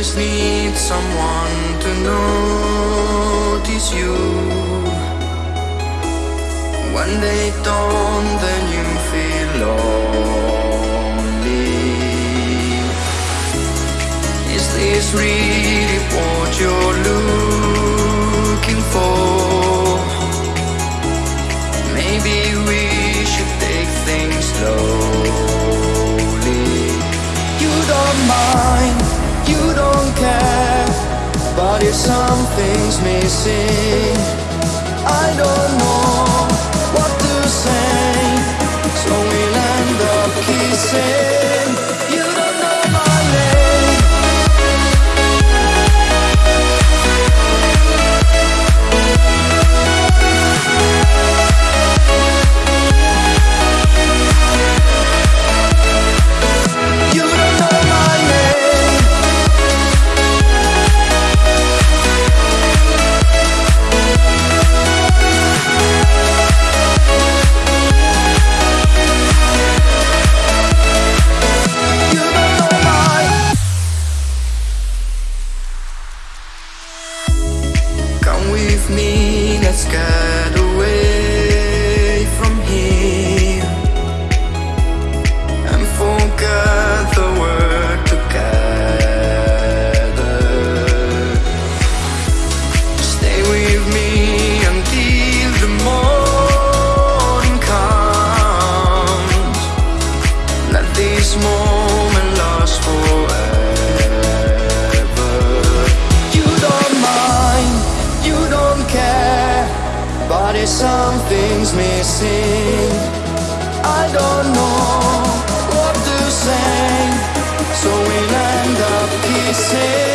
always need someone to notice you. When they don't, then you feel lonely. Is this really what you're looking for? Maybe we should take things slowly. You don't mind, you don't care, but if something's missing, I don't know what to say, so we'll end up kissing. Let's get if something's missing, I don't know what to say, so we'll end up kissing.